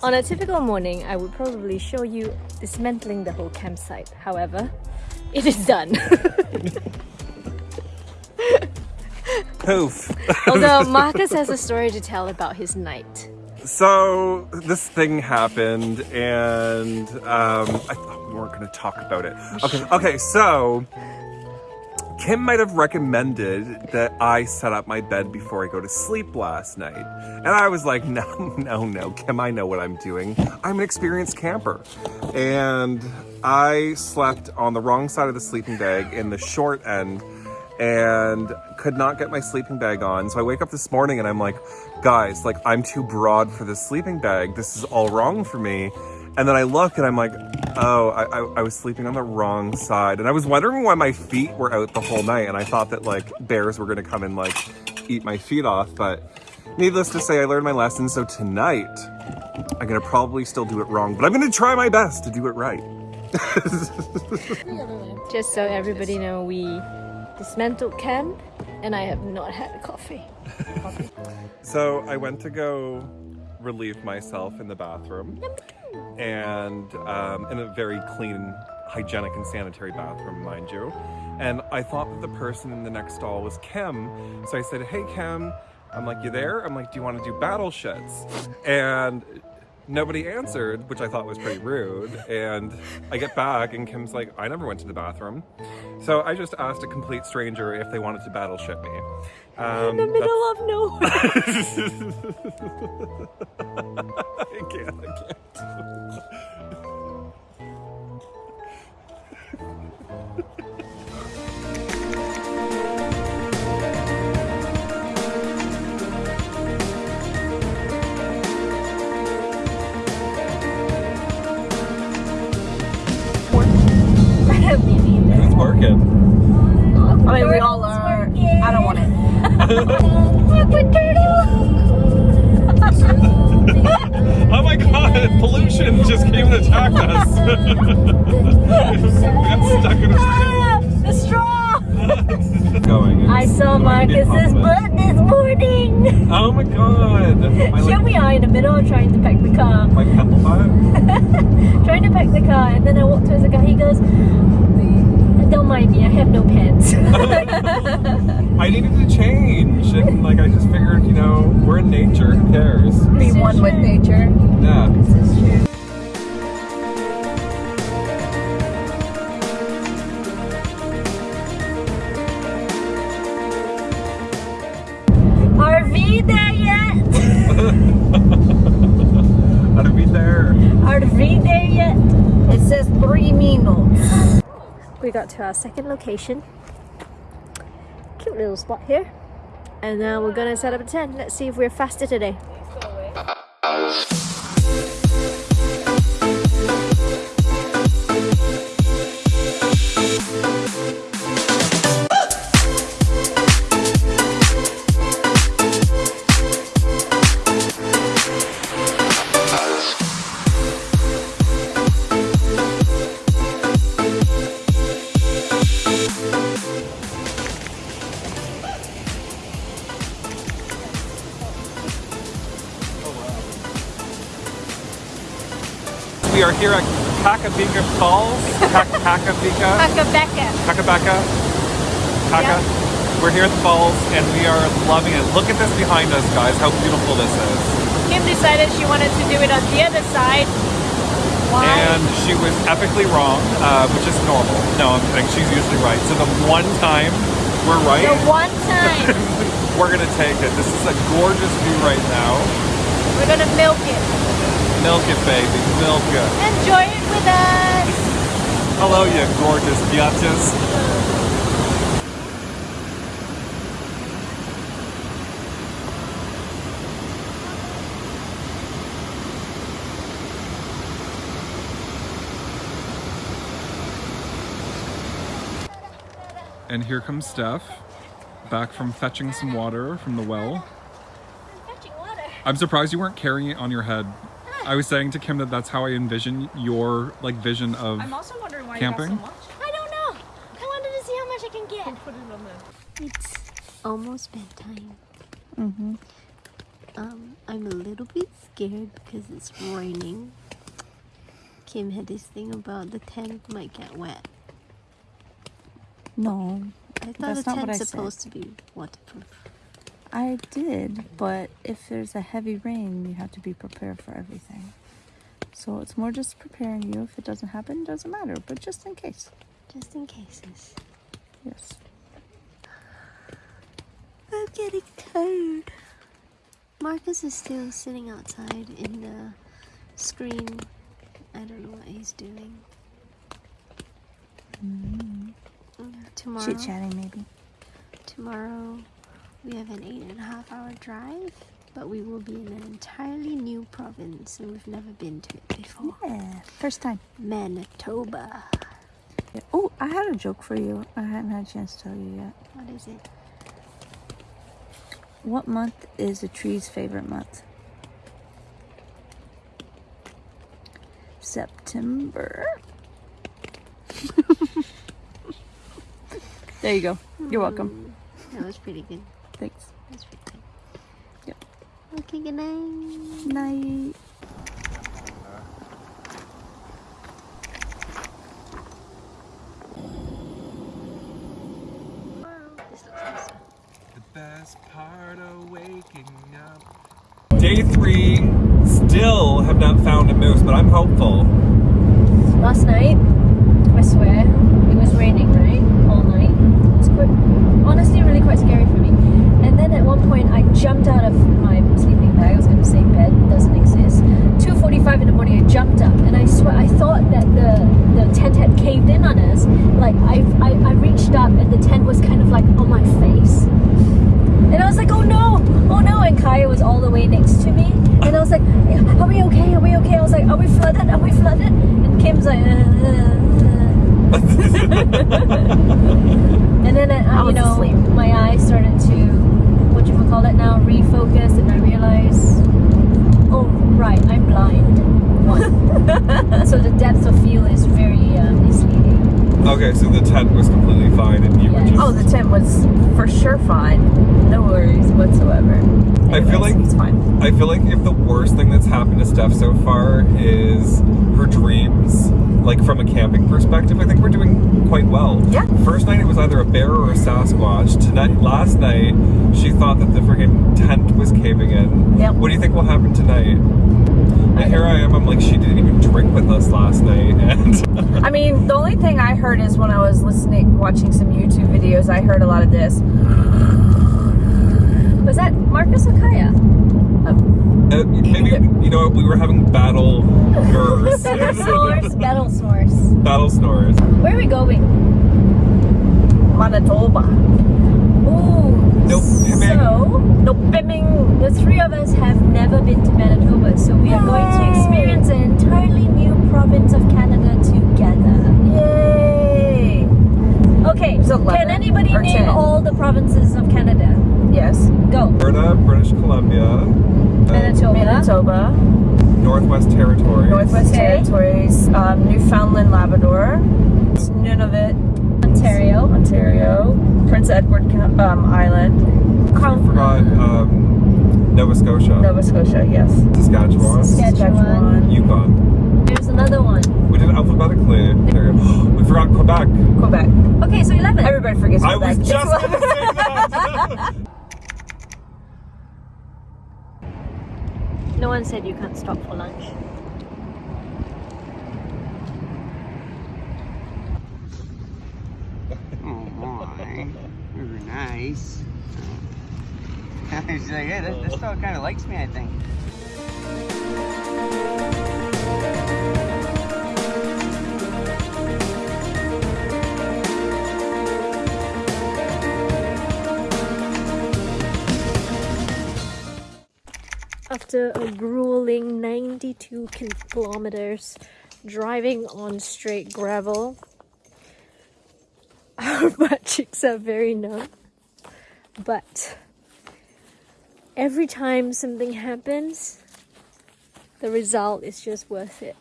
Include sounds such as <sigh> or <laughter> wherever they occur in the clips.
On a typical morning, I would probably show you dismantling the whole campsite. However, it is done. Poof. <laughs> Although <laughs> Marcus has a story to tell about his night. So this thing happened, and um, I thought we weren't going to talk about it. Okay, okay. So Kim might have recommended that I set up my bed before I go to sleep last night, and I was like, <laughs> no, no, no, Kim, I know what I'm doing. I'm an experienced camper, and I slept on the wrong side of the sleeping bag in the short end and could not get my sleeping bag on. So I wake up this morning and I'm like, guys, like I'm too broad for this sleeping bag. This is all wrong for me. And then I look and I'm like, oh, I, I, I, was sleeping on the wrong side. And I was wondering why my feet were out the whole night. And I thought that like bears were gonna come and like eat my feet off. But needless to say, I learned my lesson. So tonight, I'm gonna probably still do it wrong, but I'm gonna try my best to do it right. <laughs> Just so everybody know, we dismantled camp and I have not had a coffee. <laughs> so I went to go relieve myself in the bathroom and um, in a very clean, hygienic and sanitary bathroom, mind you. And I thought that the person in the next stall was Kim. So I said, hey Kim, I'm like, you there? I'm like, do you want to do battle shits? And nobody answered, which I thought was pretty rude. And I get back and Kim's like, I never went to the bathroom. So I just asked a complete stranger if they wanted to battle ship me. Um, in the middle of nowhere. <laughs> I can't, I can't. My pollution just came and attacked us. <laughs> got stuck in a ah, The straw! Going. I saw Marcus's butt this morning. Oh my god. <laughs> Here we are in the middle trying to pack the car. Like <laughs> Trying to pack the car and then I walk towards the car. He goes, don't mind me, I have no pants. I needed to change, and like I figured, you know, we're in nature. Who cares? Be one true. with nature. Yeah. This is true. Are we there yet? <laughs> Are we there? Are we there yet? It says three minutes we got to our second location. Cute little spot here. And now we're gonna set up a tent. Let's see if we're faster today. Here at Kakabika Falls. Kakabika. Kakabeka. Kakabeka. Kaka. Yep. We're here at the falls and we are loving it. Look at this behind us, guys, how beautiful this is. Kim decided she wanted to do it on the other side. Why? And she was epically wrong, uh, which is normal. No, I'm kidding. She's usually right. So the one time we're right. The one <laughs> time. we're going to take it. This is a gorgeous view right now. We're going to milk it. Milk it, baby. Milk it. Enjoy it with us. Hello, you gorgeous biatches. And here comes Steph, back from fetching some water from the well. I'm surprised you weren't carrying it on your head I was saying to Kim that that's how I envision your like vision of I'm also wondering why camping. you have so much. I don't know. I wanted to see how much I can get. Put it on there. It's almost bedtime. Mm-hmm. Um, I'm a little bit scared because it's raining. Kim had this thing about the tent might get wet. No, I thought That's the not what tent's I said. supposed to be waterproof. I did, but if there's a heavy rain, you have to be prepared for everything. So it's more just preparing you. If it doesn't happen, doesn't matter, but just in case. Just in cases. Yes. I'm getting tired. Marcus is still sitting outside in the screen. I don't know what he's doing. Mm, Tomorrow, Chit chatting, maybe. tomorrow, we have an eight and a half hour drive, but we will be in an entirely new province and we've never been to it before. Yeah, first time. Manitoba. Yeah. Oh, I had a joke for you. I hadn't had a chance to tell you yet. What is it? What month is a tree's favorite month? September. <laughs> there you go. You're welcome. That was pretty good. Thanks. That's pretty good. Yep. Okay, good night. Night. This looks nicer. The best part of waking up. Day three, still have not found a moose, but I'm hopeful. Last night, I swear, it was raining, right? All night. It was quite, honestly really quite scary for me. And then at one point, I jumped out of my sleeping bag. I was going to say bed doesn't exist. 2:45 in the morning, I jumped up, and I swear I thought that the the tent had caved in on us. Like I I, I reached up, and the tent was kind of like on my face. And I was like, oh no, oh no. And Kaya was all the way next to me. And I was like, are we okay? Are we okay? I was like, are we flooded? Are we flooded? And Kim's like, uh, uh, uh. and then, uh, you know, asleep. my eyes started to, what you call it now, refocus. And I realized, oh, right, I'm blind. <laughs> So the depth of feel is very uh. Okay, so the tent was completely fine and you were just. Oh, the tent was for sure fine. No worries whatsoever. I feel like- it's fine. I feel like if the worst thing that's happened to Steph so far is her dreams, like from a camping perspective, I think we're doing quite well. Yeah. First night it was either a bear or a Sasquatch. Tonight, last night, she thought that the friggin' tent was caving in. Yep. What do you think will happen tonight? And here I am. I'm like, she didn't even drink with us last night, <laughs> and I mean, the only thing I heard is when I was listening, watching some YouTube videos, I heard a lot of this. Was that Marcus or Kaya? uh, maybe you know we were having battle nerves, <laughs> Snores, battle snores. battle snores. Where are we going? Manitoba. Nope, So, No bimming. the three of us have never been to Manitoba, so we are going to experience an entirely new province of Canada together. Yay! Okay, so can anybody name 10. all the provinces of Canada? Yes. Go. Alberta, British Columbia, uh, Manitoba, Manitoba, Northwest Territories, Northwest Okay. Territories, um, Newfoundland, Labrador, Nunavut, Prince Edward um, Island, I forgot um, Nova Scotia, Nova Scotia, yes. Saskatchewan, Saskatchewan. Yukon. There's another one. We did alphabetically. There. <gasps> we forgot Quebec. Quebec. Okay, so 11. Everybody forgets I Quebec. was just going to say that. <laughs> No one said you can't stop for lunch. Oh my, very nice. <laughs> She's like, hey, this, this dog kind of likes me, I think. After a grueling 92 kilometers driving on straight gravel, <laughs> our butt cheeks are very numb. But every time something happens, the result is just worth it.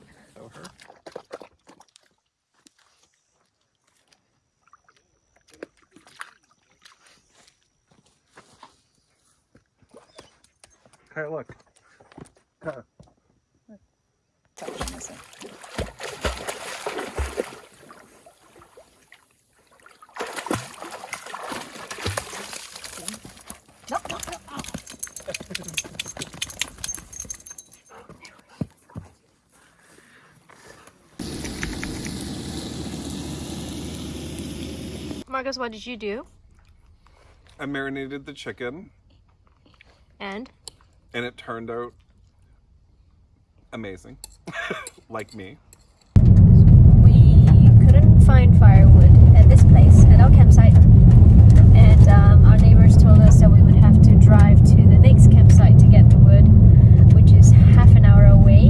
Okay, look. Uh-uh. Marcus, what did you do? I marinated the chicken, And and it turned out amazing. <laughs> like me. we couldn't find firewood at this place, at our campsite. And um, our neighbors told us that we would have to drive to the next campsite to get the wood, which is half an hour away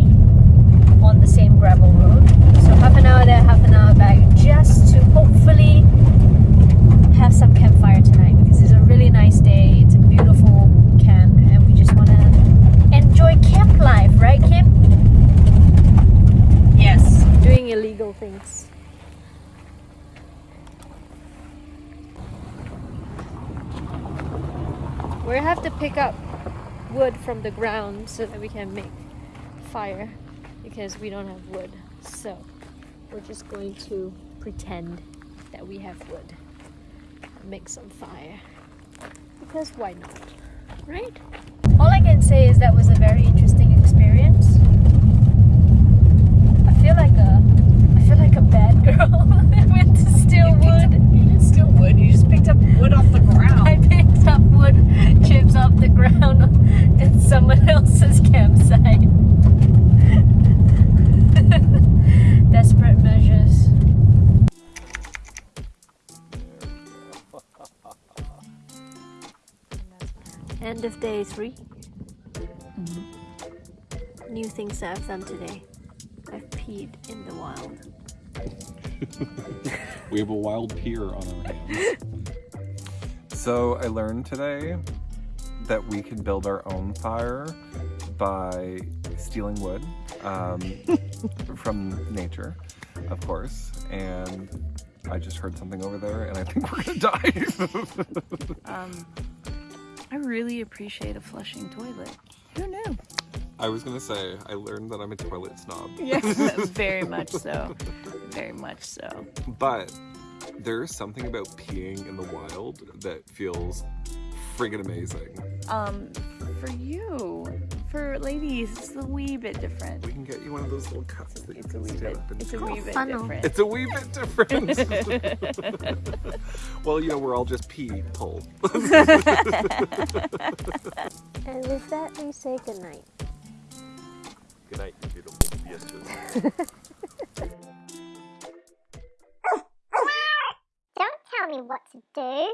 on the same gravel road. So half an hour there, half an hour back, just to hopefully have some campfire tonight because it's a really nice day. It's a beautiful camp, and we just want to enjoy camp life, right, Kim? Yes. Doing illegal things. We have to pick up wood from the ground so that we can make fire because we don't have wood. So we're just going to pretend that we have wood and make some fire because why not? Right? All I can say is that was a very interesting End of day 3 New things that I've done today. I've peed in the wild. <laughs> We have a wild pier on our hands. <laughs> so I learned today that we can build our own fire by stealing wood um, <laughs> from nature, of course. And I just heard something over there, and I think we're gonna die. Um, I really appreciate a flushing toilet. Who knew? I was gonna say I learned that I'm a toilet snob. <laughs> Yeah, <laughs> very much so. Very much so. But there's something about peeing in the wild that feels friggin' amazing. Um, for you, for ladies, it's a wee bit different. We can get you one of those little cups that it's you can wee bit, It's a wee bit funnel. different. It's a wee bit different. <laughs> well, you know, we're all just people. <laughs> and with that, we say goodnight. Good night, you beautiful biatches. <laughs> Don't tell me what to do.